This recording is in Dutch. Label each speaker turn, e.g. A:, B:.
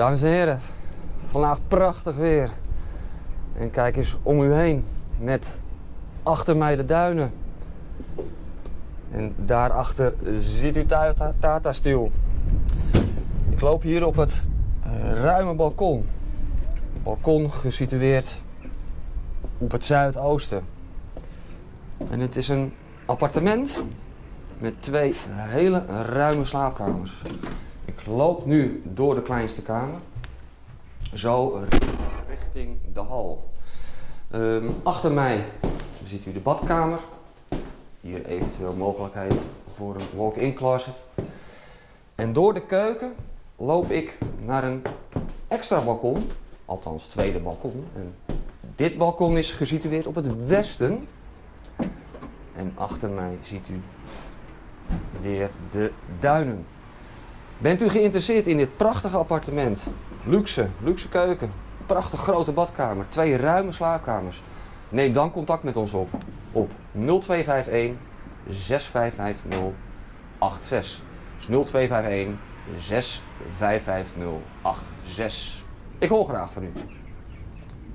A: Dames en heren, vandaag prachtig weer. En kijk eens om u heen met achter mij de duinen. En daarachter ziet u Tata, Tata. Ik loop hier op het eh, ruime balkon. Balkon gesitueerd op het zuidoosten. En het is een appartement met twee hele ruime slaapkamers. Loop nu door de kleinste kamer, zo richting de hal. Ehm, achter mij ziet u de badkamer. Hier eventueel mogelijkheid voor een walk-in closet. En door de keuken loop ik naar een extra balkon, althans tweede balkon. En dit balkon is gesitueerd op het westen. En achter mij ziet u weer de duinen. Bent u geïnteresseerd in dit prachtige appartement? Luxe, luxe keuken, prachtig grote badkamer, twee ruime slaapkamers. Neem dan contact met ons op op 0251 6550 86. Dus 0251 6550 86. Ik hoor graag van u.